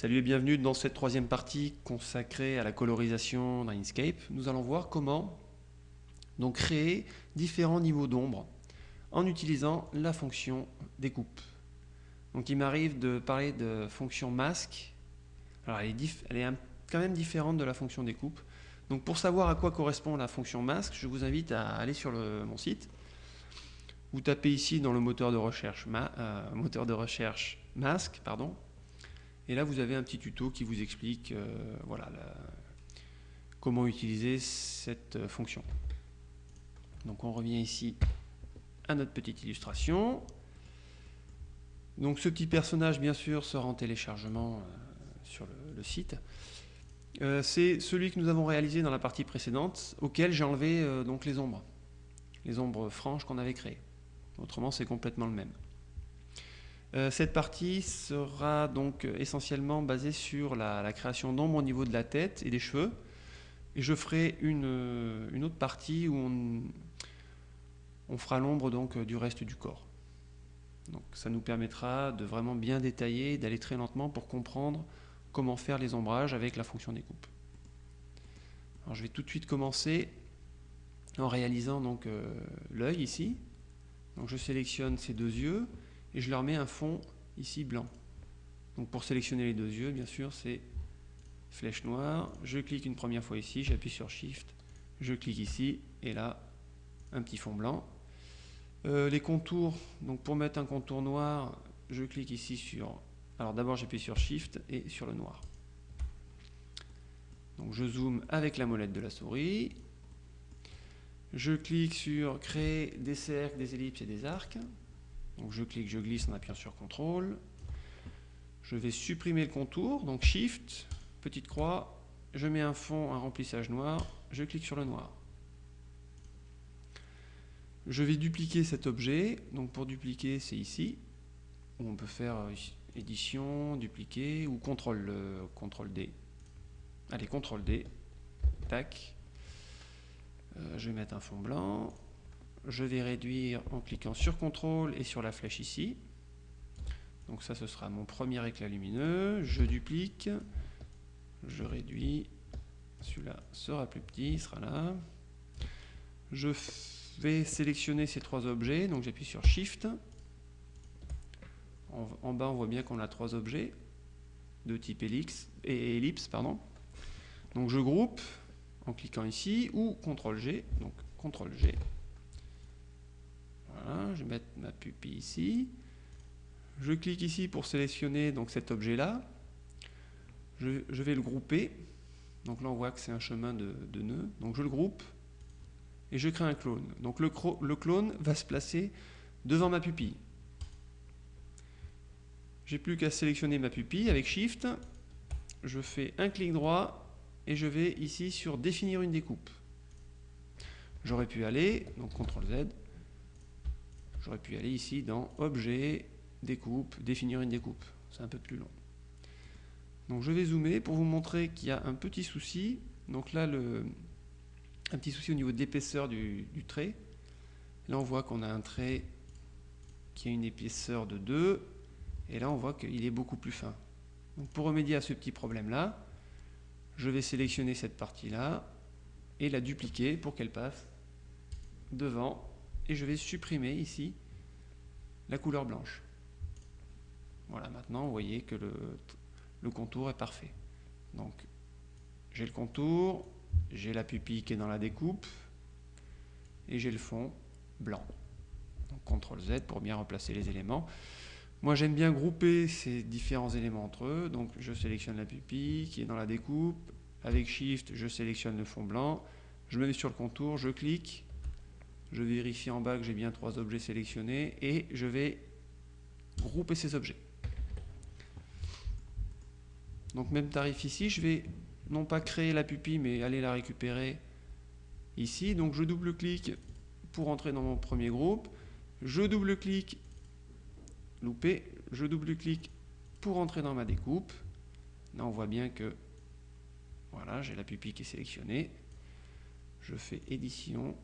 Salut et bienvenue dans cette troisième partie consacrée à la colorisation dans Inkscape. Nous allons voir comment donc, créer différents niveaux d'ombre en utilisant la fonction découpe. Donc il m'arrive de parler de fonction masque. Alors elle est, quand même différente de la fonction découpe. Donc pour savoir à quoi correspond la fonction masque, je vous invite à aller sur mon site. Vous tapez ici dans le moteur de recherche, euh, moteur de recherche masque, pardon, et là, vous avez un petit tuto qui vous explique euh, voilà, comment utiliser cette euh, fonction. Donc on revient ici à notre petite illustration. Donc ce petit personnage, bien sûr, sera en téléchargement euh, sur le, site. C'est celui que nous avons réalisé dans la partie précédente, auquel j'ai enlevé donc les ombres, les ombres franches qu'on avait créées. Autrement, c'est complètement le même. Euh, cette partie sera donc essentiellement basée sur la, création d'ombre au niveau de la tête et des cheveux. Et je ferai une, autre partie où on, fera l'ombre donc du reste du corps. Donc ça nous permettra de vraiment bien détailler, d'aller très lentement pour comprendre comment faire les ombrages avec la fonction découpe. Alors je vais tout de suite commencer en réalisant donc euh, l'œil ici. Donc je sélectionne ces deux yeux et je leur mets un fond ici blanc. Donc pour sélectionner les deux yeux, bien sûr, c'est flèche noire, je clique une première fois ici, j'appuie sur Shift, je clique ici, et là, un petit fond blanc. Euh, les contours, donc pour mettre un contour noir, je clique ici sur... Alors d'abord j'appuie sur Shift et sur le noir. Donc je zoome avec la molette de la souris. Je clique sur créer des cercles, des ellipses et des arcs. Donc je clique, je glisse en appuyant sur CTRL. Je vais supprimer le contour, donc Shift, petite croix, je mets un fond, un remplissage noir, je clique sur le noir. Je vais dupliquer cet objet, donc pour dupliquer c'est ici, où on peut faire euh, édition, dupliquer, ou CTRL, euh, D. Allez, CTRL D, tac. Euh, je vais mettre un fond blanc, je vais réduire en cliquant sur CTRL et sur la flèche ici. Donc ça, ce sera mon premier éclat lumineux. Je duplique, je réduis. Celui-là sera plus petit, il sera là. Je vais sélectionner ces trois objets, donc j'appuie sur Shift. En, bas, on voit bien qu'on a trois objets de type ellipse. Donc je groupe en cliquant ici, ou CTRL-G, donc CTRL-G, je vais mettre ma pupille ici. Je clique ici pour sélectionner donc cet objet-là. Je, vais le grouper. Donc là, on voit que c'est un chemin de, de nœud. Donc je le groupe et je crée un clone. Donc le, le clone va se placer devant ma pupille. J'ai plus qu'à sélectionner ma pupille avec Shift. Je fais un clic droit et je vais ici sur définir une découpe. J'aurais pu aller, donc CTRL Z, J'aurais pu aller ici dans Objet, Découpe, définir une découpe. C'est un peu plus long. Donc je vais zoomer pour vous montrer qu'il y a un petit souci. Donc là, un petit souci au niveau de l'épaisseur du, trait. Là, on voit qu'on a un trait qui a une épaisseur de 2. Et là, on voit qu'il est beaucoup plus fin. Donc pour remédier à ce petit problème-là, je vais sélectionner cette partie-là et la dupliquer pour qu'elle passe devant et je vais supprimer ici la couleur blanche. Voilà, maintenant vous voyez que le, contour est parfait. Donc j'ai le contour, j'ai la pupille qui est dans la découpe et j'ai le fond blanc. Donc CTRL Z pour bien remplacer les éléments. Moi j'aime bien grouper ces différents éléments entre eux, donc je sélectionne la pupille qui est dans la découpe, avec Shift je sélectionne le fond blanc, je me mets sur le contour, je clique, je vérifie en bas que j'ai bien trois objets sélectionnés et je vais grouper ces objets. Donc même tarif ici, je vais non pas créer la pupille mais aller la récupérer ici. Donc je double-clique pour entrer dans mon premier groupe. Je double-clique, loupé, je double-clique pour entrer dans ma découpe. Là on voit bien que voilà, j'ai la pupille qui est sélectionnée. Je fais édition,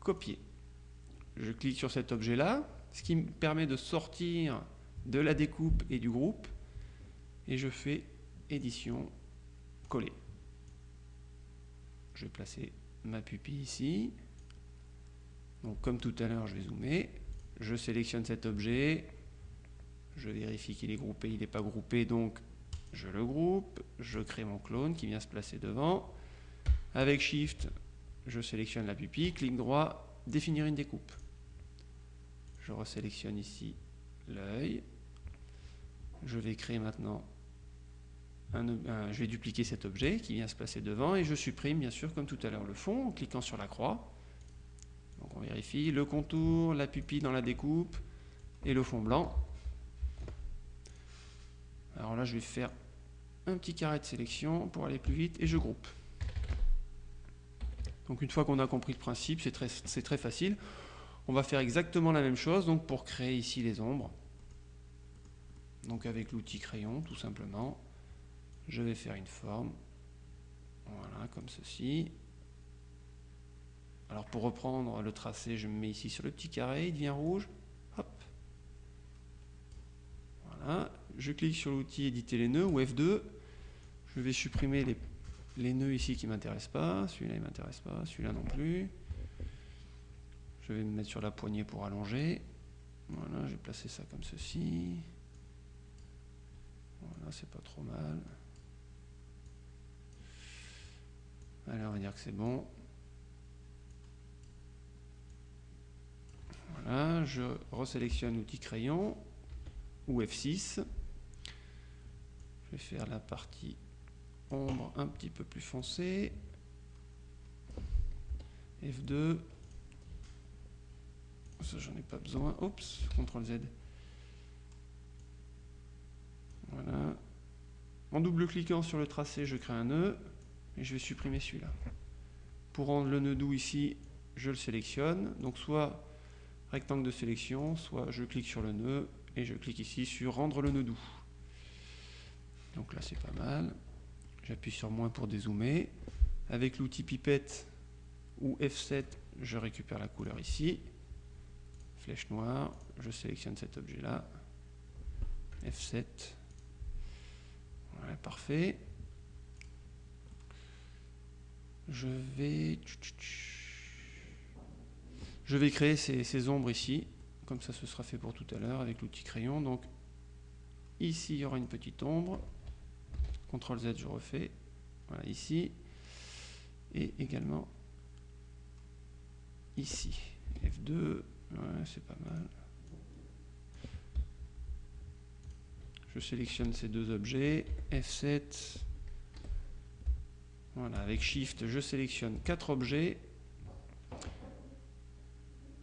copier. Je clique sur cet objet-là, ce qui me permet de sortir de la découpe et du groupe, et je fais édition, coller. Je vais placer ma pupille ici. Donc comme tout à l'heure, je vais zoomer. Je sélectionne cet objet. Je vérifie qu'il est groupé, il n'est pas groupé, donc je le groupe. Je crée mon clone qui vient se placer devant. Avec Shift, je sélectionne la pupille, clic droit, définir une découpe. Je resélectionne ici l'œil. Je vais créer maintenant je vais dupliquer cet objet qui vient se placer devant et je supprime bien sûr comme tout à l'heure le fond en cliquant sur la croix. Donc on vérifie le contour, la pupille dans la découpe et le fond blanc. Alors là je vais faire un petit carré de sélection pour aller plus vite et je groupe. Donc une fois qu'on a compris le principe, c'est très, facile. On va faire exactement la même chose donc pour créer ici les ombres. Donc avec l'outil crayon tout simplement je vais faire une forme, voilà, comme ceci. Alors pour reprendre le tracé, je me mets ici sur le petit carré, il devient rouge, hop. Voilà, je clique sur l'outil éditer les nœuds ou F2, je vais supprimer les, les nœuds ici qui ne m'intéressent pas, celui-là il ne m'intéresse pas, celui-là non plus. Je vais me mettre sur la poignée pour allonger. Voilà, je vais placer ça comme ceci. Voilà, c'est pas trop mal. Allez, on va dire que c'est bon. Voilà, je resélectionne l'outil crayon ou F6. Je vais faire la partie ombre un petit peu plus foncée. F2. Ça, j'en ai pas besoin. Oups, CTRL Z. Voilà. En double-cliquant sur le tracé, je crée un nœud et je vais supprimer celui-là. Pour rendre le nœud doux ici, je le sélectionne. Donc soit rectangle de sélection, soit je clique sur le nœud et je clique ici sur rendre le nœud doux. Donc là c'est pas mal. J'appuie sur moins pour dézoomer. Avec l'outil pipette ou F7, je récupère la couleur ici. Flèche noire, je sélectionne cet objet-là. F7. Voilà, parfait je vais je vais créer ces, ombres ici comme ça ce sera fait pour tout à l'heure avec l'outil crayon donc ici il y aura une petite ombre CTRL Z je refais. Voilà ici. Et également ici. F2 c'est pas mal. Je sélectionne ces deux objets. F7 voilà, avec Shift, je sélectionne quatre objets.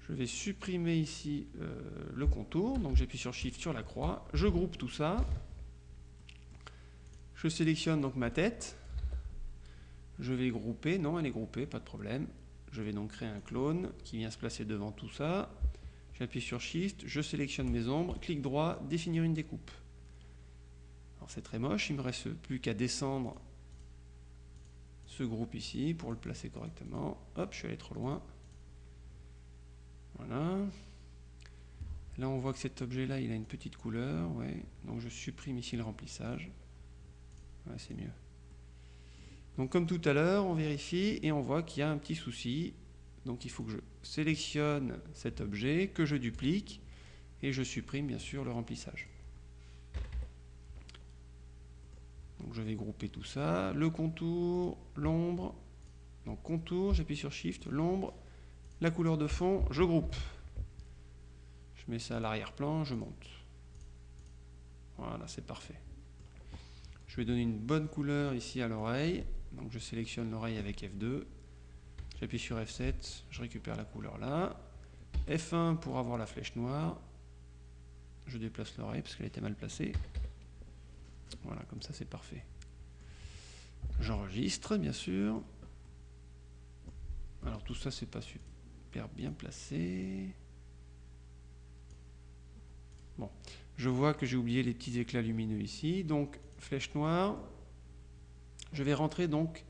Je vais supprimer ici euh, le contour, donc j'appuie sur Shift sur la croix, je groupe tout ça. Je sélectionne donc ma tête. Je vais grouper, non elle est groupée, pas de problème. Je vais donc créer un clone qui vient se placer devant tout ça. J'appuie sur Shift, je sélectionne mes ombres, clic droit, définir une découpe. C'est très moche, il me reste plus qu'à descendre ce groupe ici pour le placer correctement. Hop, je suis allé trop loin. Voilà. Là, on voit que cet objet-là, il a une petite couleur. Donc, je supprime ici le remplissage. C'est mieux. Donc, comme tout à l'heure, on vérifie et on voit qu'il y a un petit souci. Donc, il faut que je sélectionne cet objet, que je duplique et je supprime, bien sûr, le remplissage. Donc je vais grouper tout ça. Le contour, l'ombre. Donc contour, j'appuie sur Shift, l'ombre, la couleur de fond, je groupe. Je mets ça à l'arrière-plan, je monte. Voilà, c'est parfait. Je vais donner une bonne couleur ici à l'oreille. Donc je sélectionne l'oreille avec F2. J'appuie sur F7, je récupère la couleur là. F1 pour avoir la flèche noire. Je déplace l'oreille parce qu'elle était mal placée. Voilà, comme ça c'est parfait. J'enregistre, bien sûr. Alors tout ça, c'est pas super bien placé. Bon, je vois que j'ai oublié les petits éclats lumineux ici. Donc, flèche noire. Je vais rentrer donc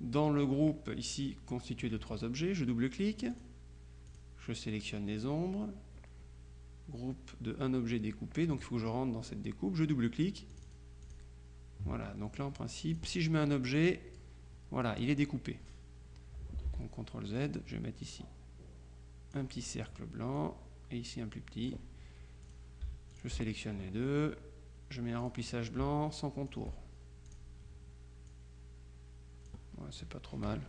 dans le groupe ici constitué de trois objets. Je double-clique. Je sélectionne les ombres. Groupe de un objet découpé. Donc, il faut que je rentre dans cette découpe. Je double-clique Voilà, donc là en principe, si je mets un objet, voilà, il est découpé. Donc CTRL Z, je vais mettre ici un petit cercle blanc et ici un plus petit. Je sélectionne les deux, je mets un remplissage blanc sans contour. c'est pas trop mal.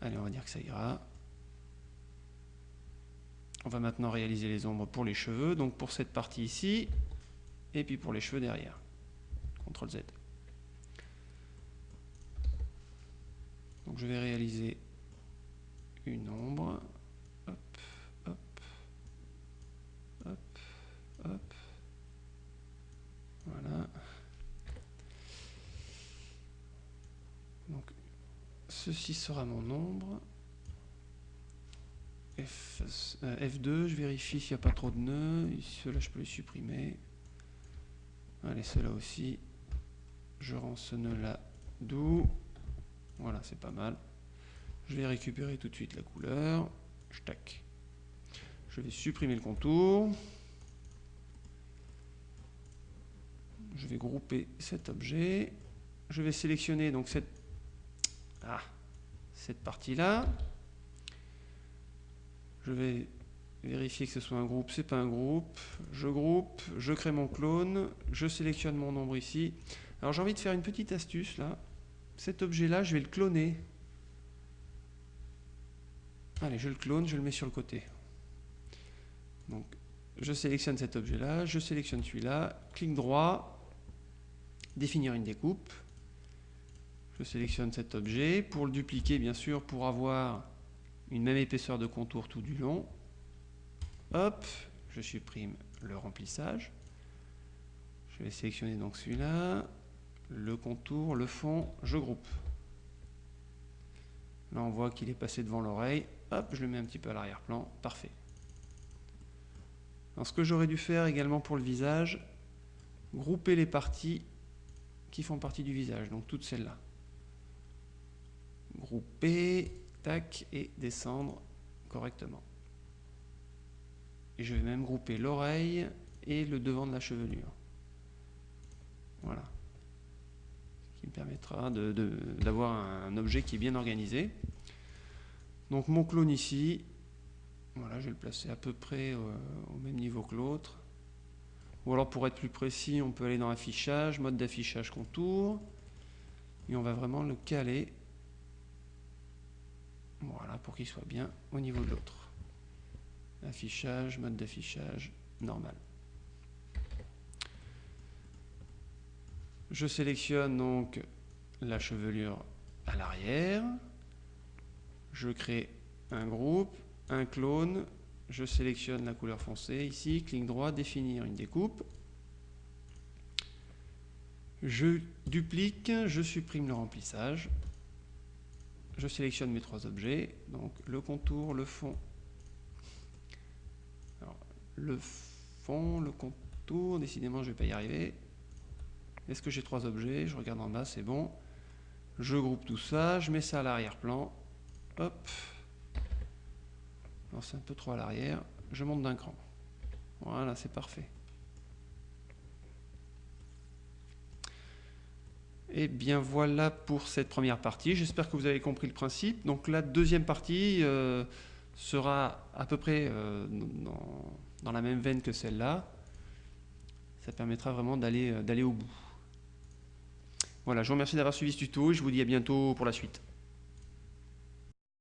Allez, on va dire que ça ira. On va maintenant réaliser les ombres pour les cheveux, donc pour cette partie ici, et puis pour les cheveux derrière. CTRL Z. Donc je vais réaliser une ombre. Hop, hop, hop, hop. Voilà. Donc ceci sera mon ombre. F, 2 euh, je vérifie s'il n'y a pas trop de nœuds. Ceux-là, je peux les supprimer. Allez, ceux-là aussi. Je rends ce nœud-là doux. Voilà, c'est pas mal. Je vais récupérer tout de suite la couleur. Tac. Je vais supprimer le contour. Je vais grouper cet objet. Je vais sélectionner donc cette, ah, cette partie-là. Je vais vérifier que ce soit un groupe, c'est pas un groupe. Je groupe, je crée mon clone, je sélectionne mon nombre ici. Alors j'ai envie de faire une petite astuce là. Cet objet-là, je vais le cloner. Allez, je le clone, je le mets sur le côté. Donc, je sélectionne cet objet-là, je sélectionne celui-là, clic droit, définir une découpe. Je sélectionne cet objet. Pour le dupliquer, bien sûr, pour avoir une même épaisseur de contour tout du long. Hop, je supprime le remplissage. Je vais sélectionner donc celui-là, le contour, le fond, je groupe. Là, on voit qu'il est passé devant l'oreille. Hop, je le mets un petit peu à l'arrière-plan. Parfait. Alors, ce que j'aurais dû faire également pour le visage, grouper les parties qui font partie du visage, donc toutes celles-là. Grouper, tac, et descendre correctement. Et je vais même grouper l'oreille et le devant de la chevelure. Voilà me permettra d'avoir un objet qui est bien organisé. Donc mon clone ici, voilà, je vais le placer à peu près au même niveau que l'autre. Ou alors pour être plus précis, on peut aller dans affichage, mode d'affichage contour, et on va vraiment le caler, voilà, pour qu'il soit bien au niveau de l'autre. Affichage, mode d'affichage, normal. Je sélectionne donc la chevelure à l'arrière. Je crée un groupe, un clone. Je sélectionne la couleur foncée ici, clic droit, définir une découpe. Je duplique, je supprime le remplissage. Je sélectionne mes trois objets, donc le contour, le fond. le fond, le contour, décidément je ne vais pas y arriver. Est-ce que j'ai trois objets? Je regarde en bas, c'est bon. Je groupe tout ça, je mets ça à l'arrière-plan. Hop. c'est un peu trop à l'arrière. Je monte d'un cran. Voilà, c'est parfait. Eh bien voilà pour cette première partie. J'espère que vous avez compris le principe. Donc la deuxième partie euh, sera à peu près euh, dans, la même veine que celle-là. Ça permettra vraiment d'aller euh, au bout. Voilà, je vous remercie d'avoir suivi ce tuto et je vous dis à bientôt pour la suite.